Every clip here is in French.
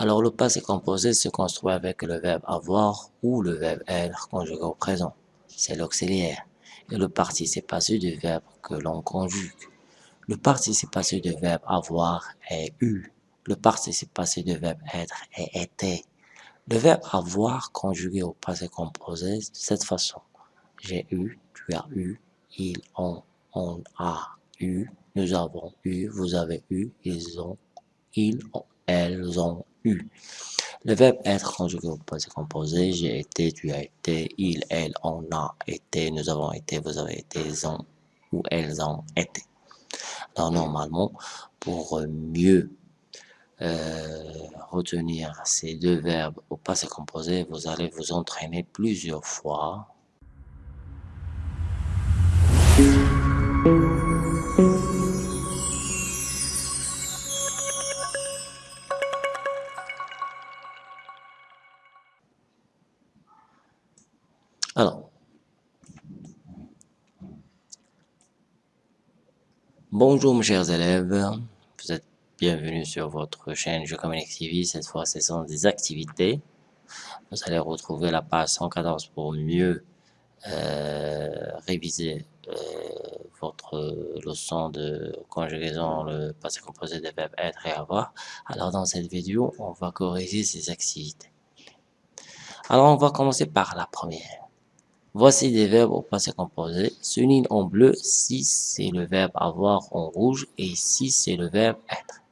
Alors, le passé composé se construit avec le verbe avoir ou le verbe être conjugué au présent. C'est l'auxiliaire. Et le participe passé du verbe que l'on conjugue. Le participe passé du verbe avoir est eu. Le participe passé du verbe être est été. Le verbe avoir conjugué au passé composé de cette façon. J'ai eu, tu as eu, ils ont, on a eu, nous avons eu, vous avez eu, ils ont, ils ont, elles ont eu. Le verbe être conjugué au passé composé, j'ai été, tu as été, il, elle, on a été, nous avons été, vous avez été, ils ont ou elles ont été. Alors normalement, pour mieux euh, retenir ces deux verbes au passé composé, vous allez vous entraîner plusieurs fois. Alors, bonjour mes chers élèves, vous êtes bienvenue sur votre chaîne Je Communique TV. Cette fois, ce sont des activités. Vous allez retrouver la page 114 pour mieux euh, réviser euh, votre leçon de conjugaison, le passé composé des verbes être et avoir. Alors, dans cette vidéo, on va corriger ces activités. Alors, on va commencer par la première. Voici des verbes au passé composé. Souligne en bleu si c'est le verbe avoir en rouge et si c'est le verbe être.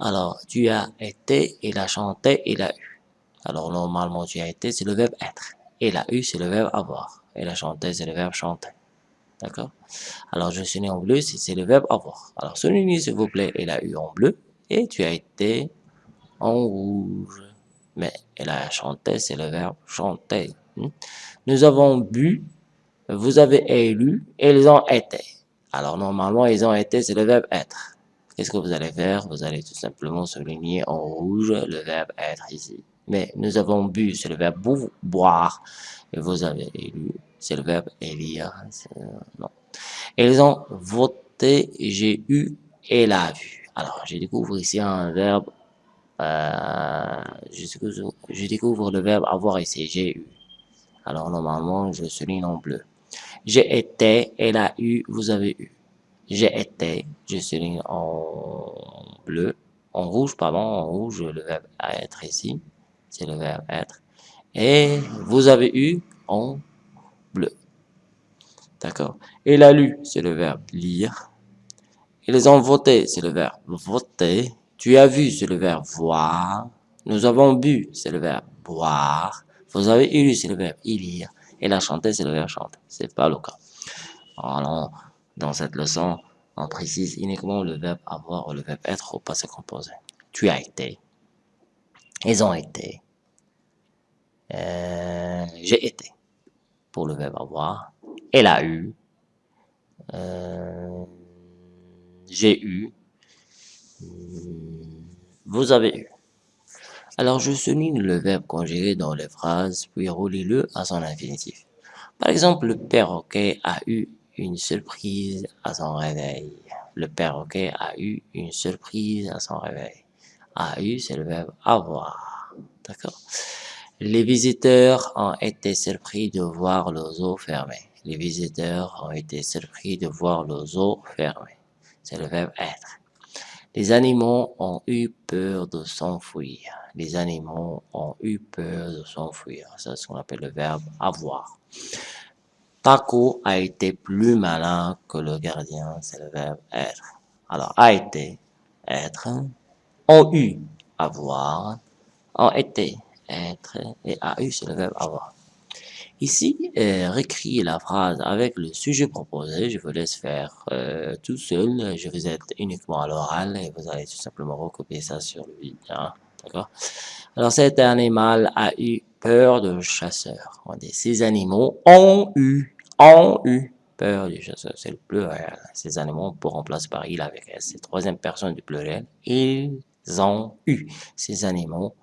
Alors, tu as été, il a chanté, il a eu. Alors, normalement, tu as été, c'est le verbe être. Il a eu, c'est le verbe avoir. Il a chanté, c'est le verbe chanter. D'accord? Alors, je souligne en bleu si c'est le verbe avoir. Alors, souligne, s'il vous plaît, il a eu en bleu. Et tu as été en rouge. Mais il a chanté, c'est le verbe chanter. Hmm? Nous avons bu, vous avez élu, ils ont été. Alors, normalement, ils ont été, c'est le verbe être. Qu'est-ce que vous allez faire? Vous allez tout simplement souligner en rouge le verbe être ici. Mais nous avons bu, c'est le verbe boire. Et vous avez élu, c'est le verbe élire. Non. Ils ont voté, j'ai eu, et l'a vu. Alors, je découvre ici un verbe, euh, je, découvre, le verbe avoir ici, j'ai eu. Alors, normalement, je souligne en bleu. J'ai été, elle a eu, vous avez eu j'ai été, je souligne en bleu, en rouge, pardon, en rouge, le verbe être ici, c'est le verbe être. Et vous avez eu en bleu. D'accord Il a lu, c'est le verbe lire. Ils ont voté, c'est le verbe voter. Tu as vu, c'est le verbe voir. Nous avons bu, c'est le verbe boire. Vous avez lu, c'est le verbe y lire. Et la chanter, c'est le verbe chanter. C'est pas le cas. Alors, dans cette leçon, on précise uniquement le verbe avoir ou le verbe être au passé composé. Tu as été. Ils ont été. Euh, j'ai été. Pour le verbe avoir. Elle a eu. Euh, j'ai eu. Vous avez eu. Alors, je souligne le verbe conjugué dans les phrases, puis roulez-le à son infinitif. Par exemple, le perroquet a eu une surprise à son réveil. Le perroquet a eu une surprise à son réveil. A eu, c'est le verbe avoir. D'accord? Les visiteurs ont été surpris de voir le zoo fermé. Les visiteurs ont été surpris de voir le zoo fermé. C'est le verbe être. Les animaux ont eu peur de s'enfuir. Les animaux ont eu peur de s'enfuir. C'est ce qu'on appelle le verbe avoir. Taco a été plus malin que le gardien, c'est le verbe être. Alors, a été, être, ont eu, avoir, ont été, être, et a eu, c'est le verbe avoir. Ici, euh, réécris la phrase avec le sujet proposé. Je vous laisse faire euh, tout seul. Je vous aide uniquement à l'oral et vous allez tout simplement recopier ça sur le vide. Hein, D'accord? Alors, cet animal a eu peur de chasseur. On dit, ces animaux ont eu ont eu peur du chasseur. C'est le pluriel. Ces animaux pour remplacer par il avec s. C'est troisième personne du pluriel. Ils ont eu. Ces animaux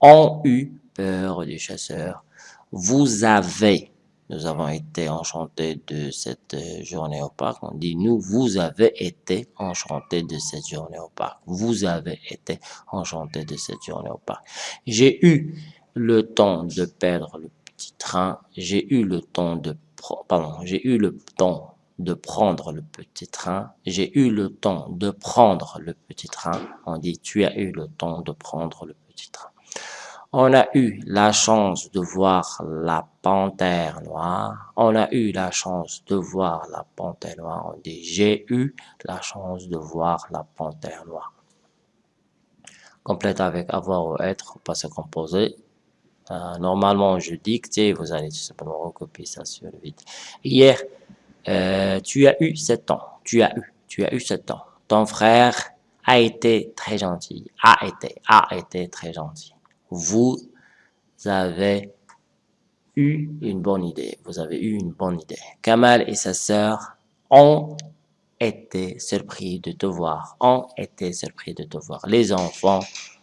ont eu peur du chasseur. Vous avez. nous avons été enchantés de cette euh, journée au parc. On dit nous, vous avez été enchantés de cette journée au parc. Vous avez été enchantés de cette journée au parc. J'ai eu le temps de perdre le petit train. J'ai eu le temps de pardon, j'ai eu le temps de prendre le petit train. J'ai eu le temps de prendre le petit train. On dit tu as eu le temps de prendre le petit train. On a eu la chance de voir la panthère noire. On a eu la chance de voir la panthère noire. On dit j'ai eu la chance de voir la panthère noire. Complète avec avoir ou être, passé composé. Euh, normalement, je dicte et vous allez tout simplement recopier ça sur le vide. Hier, euh, tu as eu 7 ans. Tu as eu, tu as eu 7 ans. Ton frère a été très gentil. A été, a été très gentil vous avez eu une bonne idée. Vous avez eu une bonne idée. Kamal et sa sœur ont été surpris de te voir. Les enfants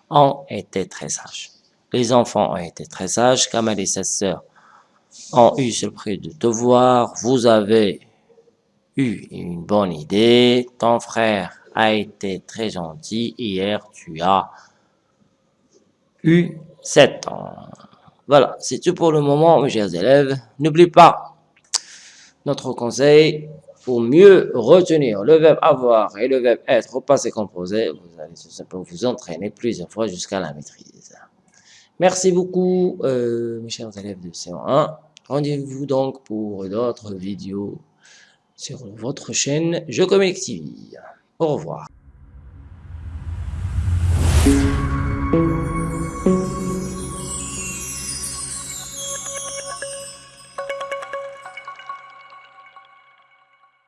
ont été très sages. Les enfants ont été très sages. Kamal et sa sœur ont eu surpris de te voir. Vous avez eu une bonne idée. Ton frère a été très gentil. Hier, tu as eu 7 ans. Voilà, c'est tout pour le moment, mes chers élèves. N'oubliez pas notre conseil pour mieux retenir le verbe avoir et le verbe être au passé composé. Vous allez tout simplement vous entraîner plusieurs fois jusqu'à la maîtrise. Merci beaucoup, euh, mes chers élèves de C1. Rendez-vous donc pour d'autres vidéos sur votre chaîne Je Communique TV. Au revoir.